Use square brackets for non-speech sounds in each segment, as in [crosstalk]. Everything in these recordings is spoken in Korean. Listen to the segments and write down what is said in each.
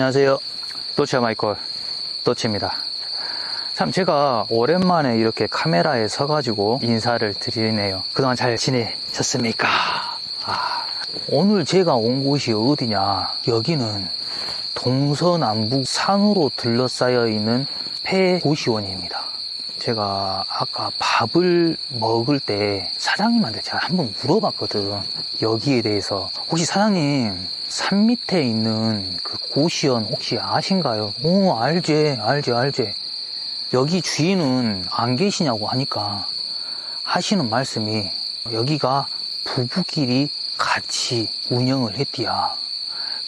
안녕하세요. 도체 마이콜 도체입니다. 참 제가 오랜만에 이렇게 카메라에 서가지고 인사를 드리네요. 그동안 잘 지내셨습니까? 아, 오늘 제가 온 곳이 어디냐? 여기는 동서남북 산으로 둘러싸여 있는 폐고시원입니다. 제가 아까 밥을 먹을 때 사장님한테 제가 한번 물어봤거든. 여기에 대해서. 혹시 사장님, 산 밑에 있는 그 고시원 혹시 아신가요? 오, 알지, 알지, 알지. 여기 주인은 안 계시냐고 하니까 하시는 말씀이 여기가 부부끼리 같이 운영을 했디야.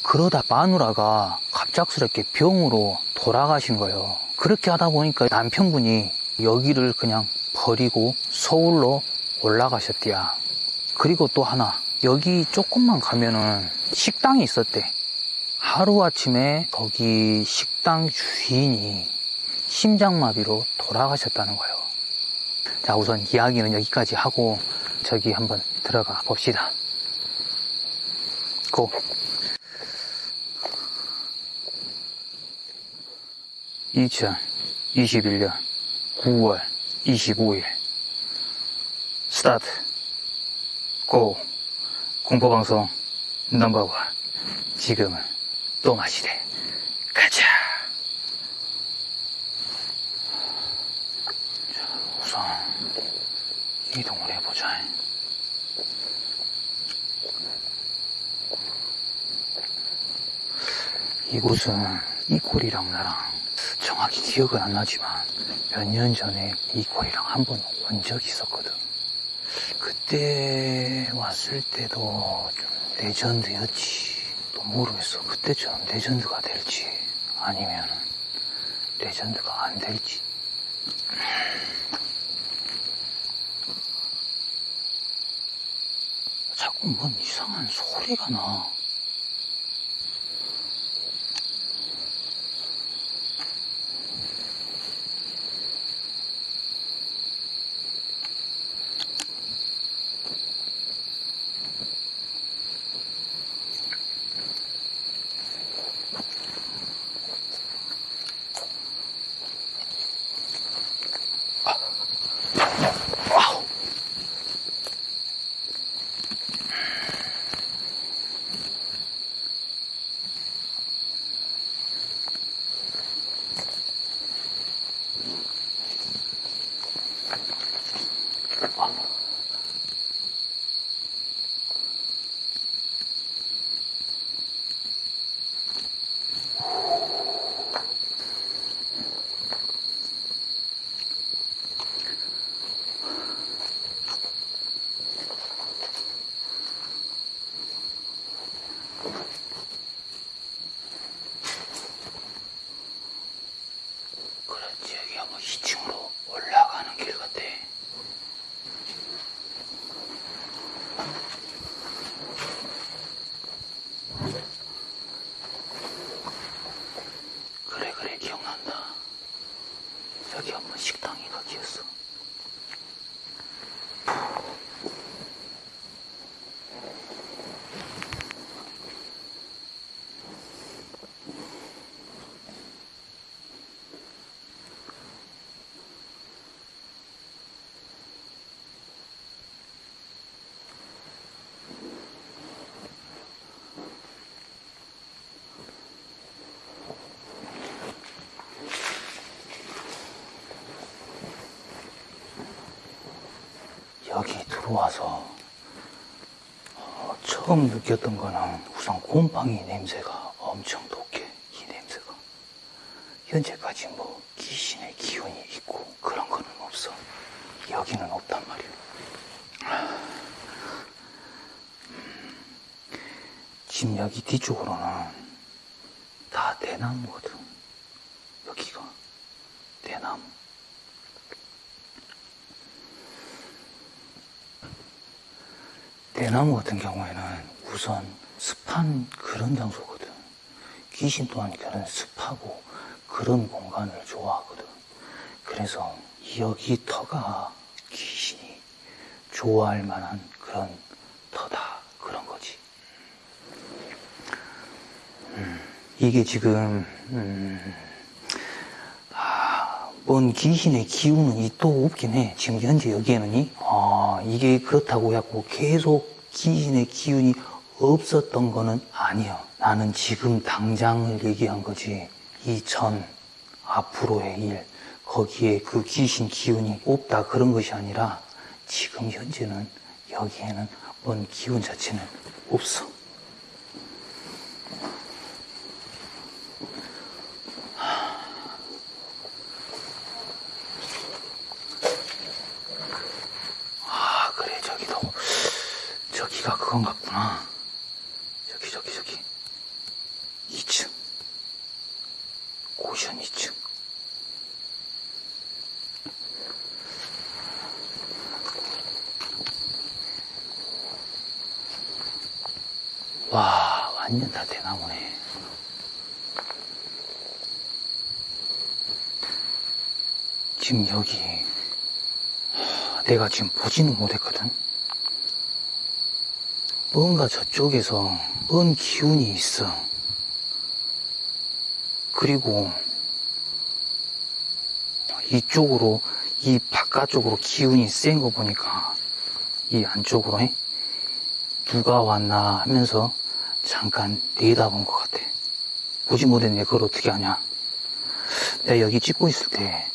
그러다 마누라가 갑작스럽게 병으로 돌아가신 거예요. 그렇게 하다 보니까 남편분이 여기를 그냥 버리고 서울로 올라가셨디야. 그리고 또 하나, 여기 조금만 가면은 식당이 있었대. 하루아침에 거기 식당 주인이 심장마비로 돌아가셨다는 거예요. 자, 우선 이야기는 여기까지 하고 저기 한번 들어가 봅시다. 고! (2021년 9월 25일) 스타트. 고. 공포방송 넘버원. 지금은 또 마시대 가자. 자, 우선 이동을 해보자. 이곳은 이 꼴이랑 나랑 기억은 안 나지만 몇 년 전에 이 꼴이랑 한 번 온 적이 있었거든 그때 왔을 때도 좀 legend였지. 또 모르겠어. 그때처럼 legend가 될지 아니면 legend가 안 될지. 자꾸 뭔 이상한 소리가 나. Yeah. 그렇지 여기 한번 2층으로 올라가는 길 같아. 그래 그래 기억난다. 여기 한번 식당이 거기였어. 여기 들어와서 어, 처음 느꼈던 거는 우선 곰팡이 냄새가 엄청 독해 이 냄새가. 현재까지 뭐 귀신의 기운이 있고 그런 거는 없어. 여기는 없단 말이야. 음, 집 여기 뒤쪽으로는 다 대나무거든 여기가 대나무 대나무 같은 경우에는 우선 습한 그런 장소거든. 귀신 또한 그런 습하고 그런 공간을 좋아하거든. 그래서 여기 터가 귀신이 좋아할 만한 그런 터다. 그런 거지. 음, 이게 지금 음, 아, 뭔 귀신의 기운은 이또 없긴 해. 지금 현재 여기에는 이 아, 이게 그렇다고 해갖고 계속 귀신의 기운이 없었던 거는 아니요. 나는 지금 당장을 얘기한 거지. 이 전 앞으로의 일 거기에 그 귀신 기운이 없다 그런 것이 아니라 지금 현재는 여기에는 뭔 기운 자체는 없어. 아, 그래, 저기도, 저기가 그건 같구나. 저기, 저기, 저기. 2층. 고션 2층. 와, 완전 다 대나무네. 지금 여기, 하, 내가 지금 보지는 못했거든. 뭔가 저쪽에서 뭔 기운이 있어. 그리고 이쪽으로 이 바깥쪽으로 기운이 센 거 보니까 이 안쪽으로 에? 누가 왔나 하면서 잠깐 내다본 것 같아. 보지 못했네. 그걸 어떻게 하냐. 내가 여기 찍고 있을 때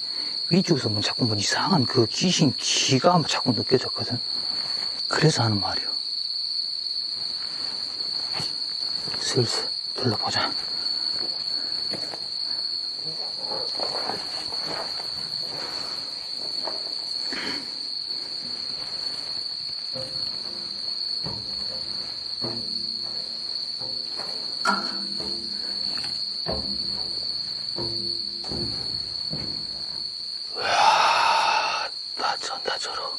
위쪽에서 뭐 자꾸 뭐 이상한 그 귀신 기가 자꾸 느껴졌거든. 그래서 하는 말이야. 슬슬 둘러보자. 나 전다 저러.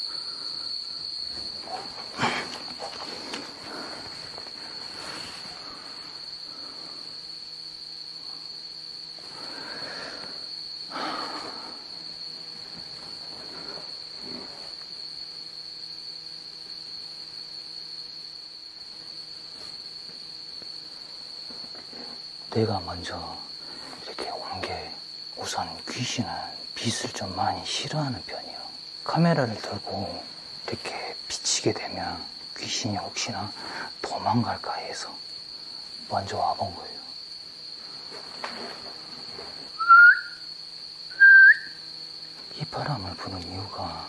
내가 먼저 이렇게 온게 우선 귀신은 빛을 좀 많이 싫어하는 편이에요. 카메라를 들고 이렇게 비치게 되면 귀신이 혹시나 도망갈까 해서 먼저 와본 거예요. 휘파람을 부는 이유가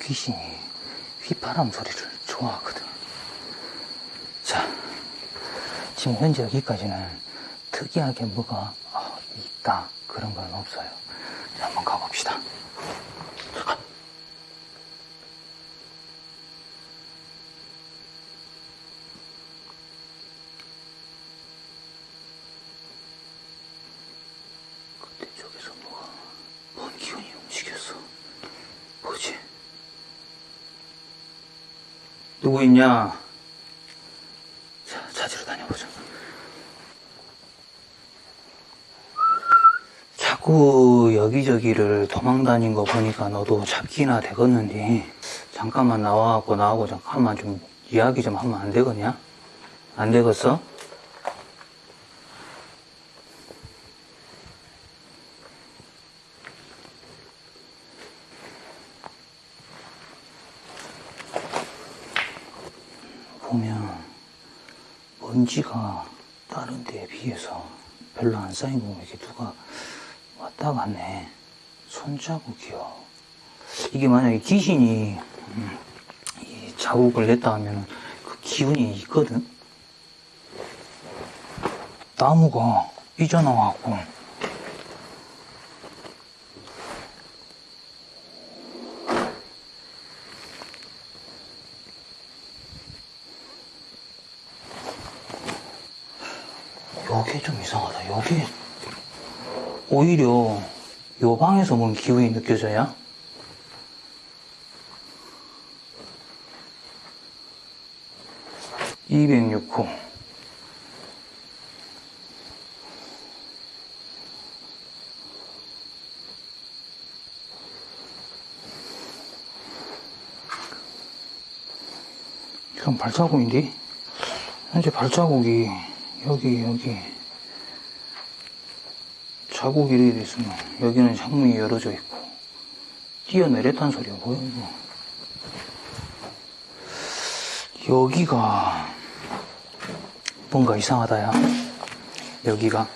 귀신이 휘파람 소리를 좋아하거든. 자, 지금 현재 여기까지는 특이하게 뭐가 어, 있다 그런 건 없어요. 자, 한번 가봅시다. 누구 있냐? 자, 찾으러 다녀보자. 자꾸 여기저기를 도망 다닌 거 보니까 너도 잡기나 되겠는데, 잠깐만 나와갖고 나하고 잠깐만 좀 이야기 좀 하면 안 되겠냐? 안 되겠어? 보면 먼지가 다른 데에 비해서 별로 안 쌓인 거 보면 이렇게 누가 왔다 갔네. 손자국이요. 이게 만약에 귀신이 음, 이 자국을 냈다 하면 그 기운이 있거든. 나무가 삐져나와갖고 요게 좀 이상하다. 요게 오히려 요 방에서 뭔 기운이 느껴져야? (206호) 이건 발자국인데 현재 발자국이 여기, 여기. 자국이 이렇게 있으면 여기는 창문이 열어져 있고 뛰어내렸다는 소리가 뭐야 이거? 여기가 뭔가 이상하다 야. 여기가.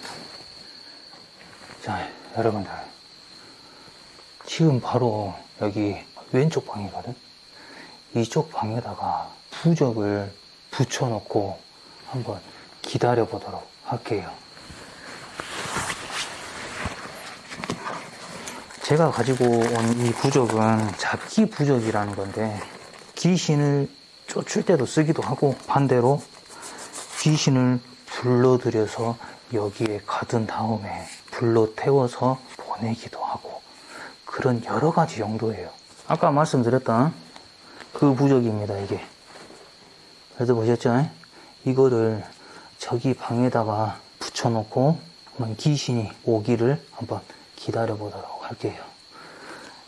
자 여러분들. 지금 바로 여기 왼쪽 방이거든? 이쪽 방에다가 부적을 붙여놓고 한번 기다려 보도록 할게요 제가 가지고 온 이 부적은 잡기 부적이라는 건데 귀신을 쫓을 때도 쓰기도 하고 반대로 귀신을 불러들여서 여기에 가둔 다음에 불러 태워서 보내기도 하고 그런 여러 가지 용도예요. 아까 말씀드렸던 그 부적입니다, 이게. 그래서 보셨죠? 이거를 저기 방에다가 붙여놓고 귀신이 오기를 한번 기다려 보도록 할게요.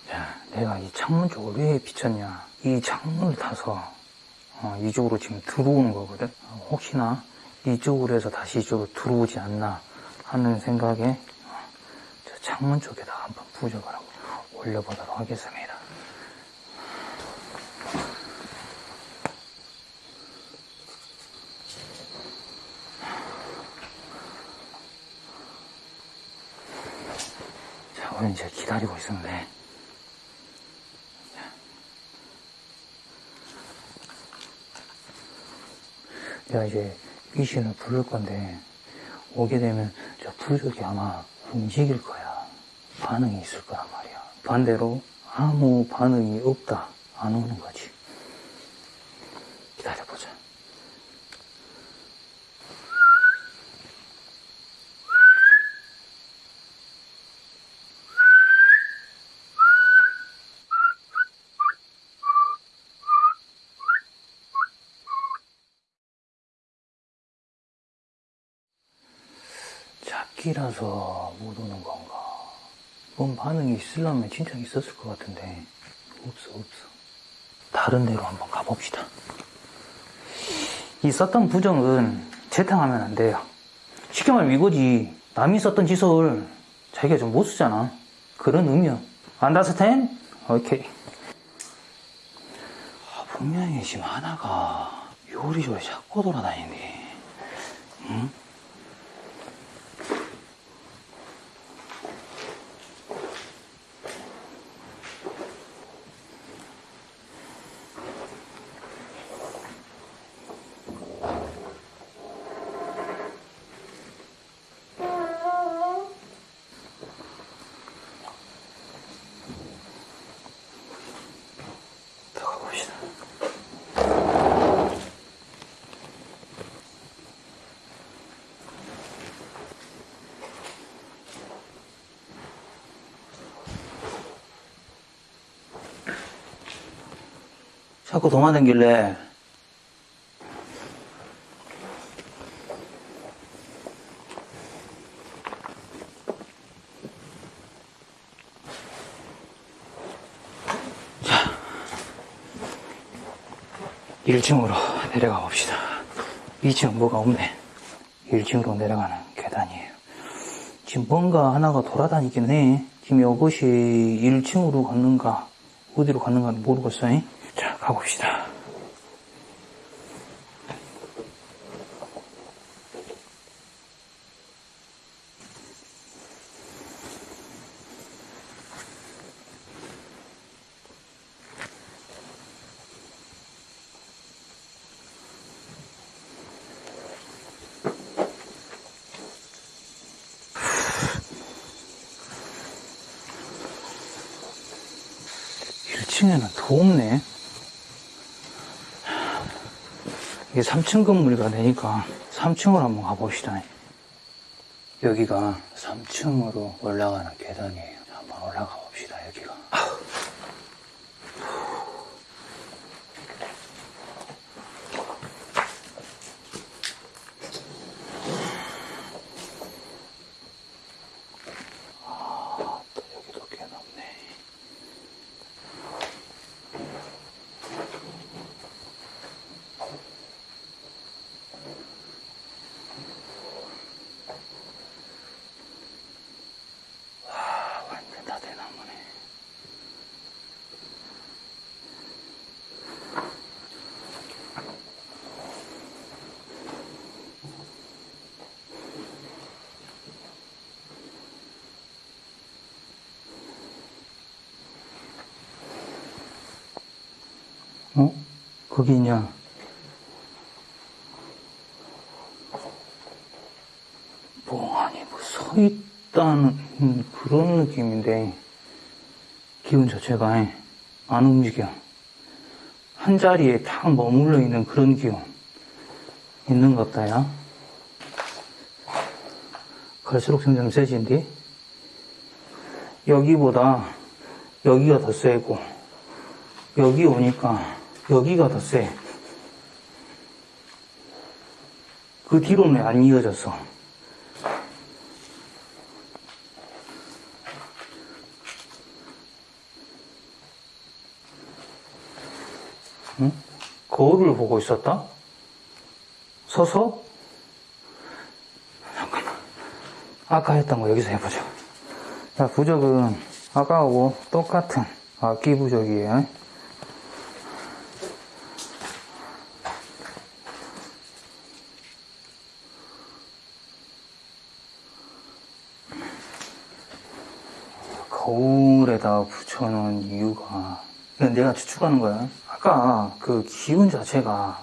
자, 내가 이 창문 쪽을 왜 비쳤냐? 이 창문을 타서 어, 이쪽으로 지금 들어오는 거거든. 어, 혹시나 이쪽으로 해서 다시 이쪽으로 들어오지 않나 하는 생각에 어, 저 창문 쪽에다 한번 부적을 한번 올려보도록 하겠습니다. 자, 오늘 이제 기다리고 있었는데 내가 이제 귀신을 부를 건데 오게 되면 저 부족이 아마 움직일 거야. 반응이 있을 거란 말이야. 반대로 아무 반응이 없다. 안 오는 거지. 기다려보자. 잡기라서 못 오는 건가? 뭔 반응이 있으려면 진짜 있었을 것 같은데 없어 없어. 다른 데로 한번 가봅시다. 이 썼던 부정은 재탕하면 안 돼요. 쉽게 말하면 이거지. 남이 썼던 지설 자기가 좀 못 쓰잖아. 그런 의미야. 안다스텐? 오케이. 아, 분명히 지금 하나가 요리조리 자꾸 돌아다니네. 응? 자꾸 도망다길래. 자 1층으로 내려가 봅시다. 2층 뭐가 없네. 1층으로 내려가는 계단이에요. 지금 뭔가 하나가 돌아다니긴 해. 지금 이것이 1층으로 갔는가 어디로 갔는가 모르겠어요. 자 가봅시다 일층에는 더 없네. 이게 3층 건물이가 되니까 3층으로 한번 가봅시다. 여기가 3층으로 올라가는 계단이에요. 한번 올라가 봅시다, 여기가. 아, 또 여기도 꽤 넓네. 어? 거기 있냐? 뭐, 아니, 뭐, 서 있다는 음, 그런 느낌인데, 기운 자체가 예, 안 움직여. 한 자리에 탁 머물러 있는 그런 기운. 있는 것 같다, 야. 갈수록 점점 세진디? 여기보다 여기가 더 세고, 여기 오니까 여기가 더 세. 그 뒤로는 안 이어졌어. 응? 거울을 보고 있었다? 서서? 잠깐만. 아까 했던 거 여기서 해보자. 자, 부적은 아까하고 똑같은 악기 부적이에요. 거울에다 붙여놓은 이유가 내가 추측하는 거야. 아까 그 기운 자체가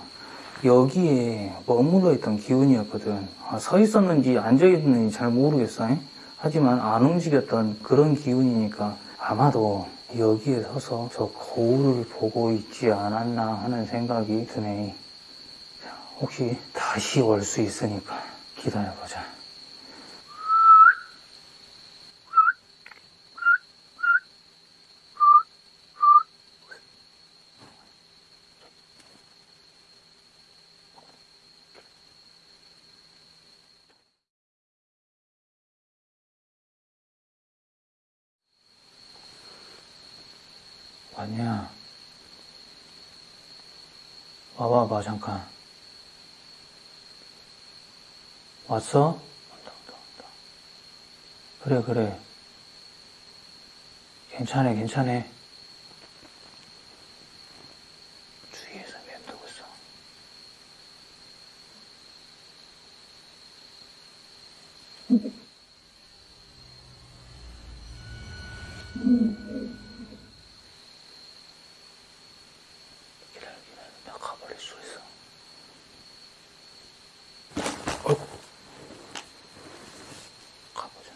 여기에 머물러 있던 기운이었거든. 아, 서 있었는지 앉아 있는지 잘 모르겠어. 잉? 하지만 안 움직였던 그런 기운이니까 아마도 여기에 서서 저 거울을 보고 있지 않았나 하는 생각이 드네. 자, 혹시 다시 올 수 있으니까 기다려보자. 왔냐? 와봐봐, 잠깐. 왔어? 그래, 그래. 괜찮아, 괜찮아. 주위에서 맴돌고 있어. 기다 [laughs] 려, 기다려. 나 가버릴 수 있어. 어이구. 가보자.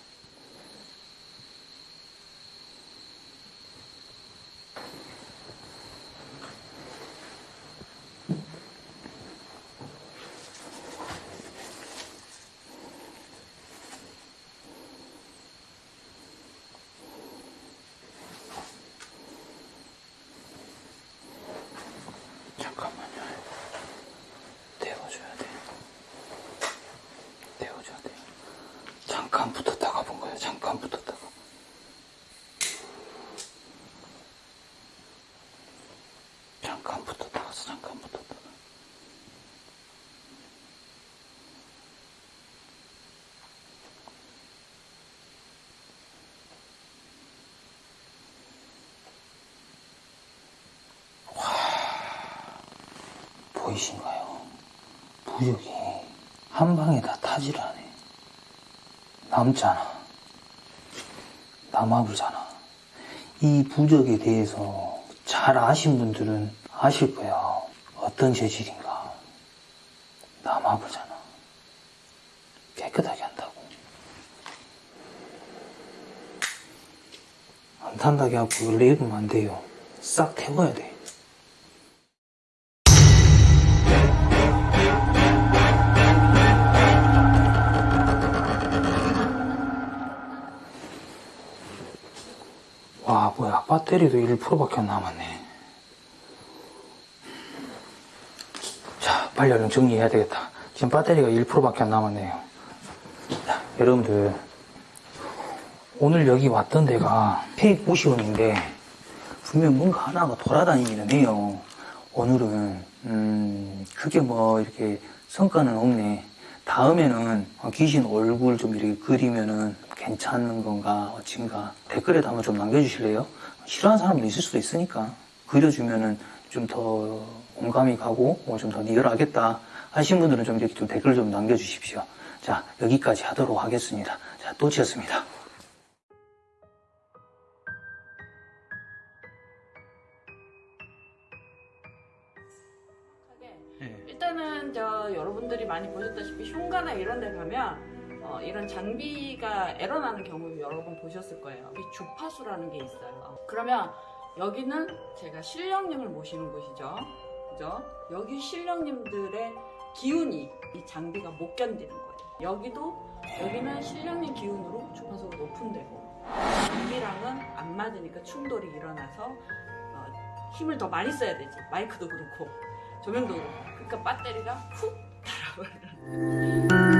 잠깐만요. 데워줘야 돼. 데워줘야 돼. 잠깐 붙었다가 본 거야. 잠깐 붙었다가. 잠깐 붙었다가 잠깐 붙었다가. 보이신가요? 부적이 한 방에 다 타질 않네. 남잖아. 남아불잖아. 이 부적에 대해서 잘 아신 분들은 아실 거야. 어떤 재질인가. 남아불잖아. 깨끗하게 한다고. 안 탄다게 하고 원래 입으면 안 돼요. 싹 태워야 돼. 배터리도 1%밖에 안 남았네. 자, 빨리 얼른 정리해야 되겠다. 지금 배터리가 1%밖에 안 남았네요. 자, 여러분들. 오늘 여기 왔던 데가 페이크 고시원인데, 분명 뭔가 하나가 돌아다니기는 해요. 오늘은, 음, 그게 뭐, 이렇게 성과는 없네. 다음에는 귀신 얼굴 좀 이렇게 그리면은 괜찮은 건가, 어찐가. 댓글에도 한번 좀 남겨주실래요? 싫어하는 사람도 있을 수도 있으니까. 그려주면은 좀 더 공감이 가고, 뭐 좀 더 리얼하겠다. 하신 분들은 좀 이렇게 좀 댓글 좀 남겨주십시오. 자, 여기까지 하도록 하겠습니다. 자, 또치였습니다. 일단은 저 여러분들이 많이 보셨다시피 흉가나 이런 데 가면 어, 이런 장비가 에러 나는 경우 여러 번 보셨을 거예요. 이 주파수라는 게 있어요. 그러면 여기는 제가 신령님을 모시는 곳이죠. 그죠? 여기 신령님들의 기운이 이 장비가 못 견디는 거예요. 여기도 여기는 신령님 기운으로 주파수가 높은 데고 장비랑은 안 맞으니까 충돌이 일어나서 어, 힘을 더 많이 써야 되지. 마이크도 그렇고 조명도 그렇고. 그러니까 배터리가 훅 달아버려요.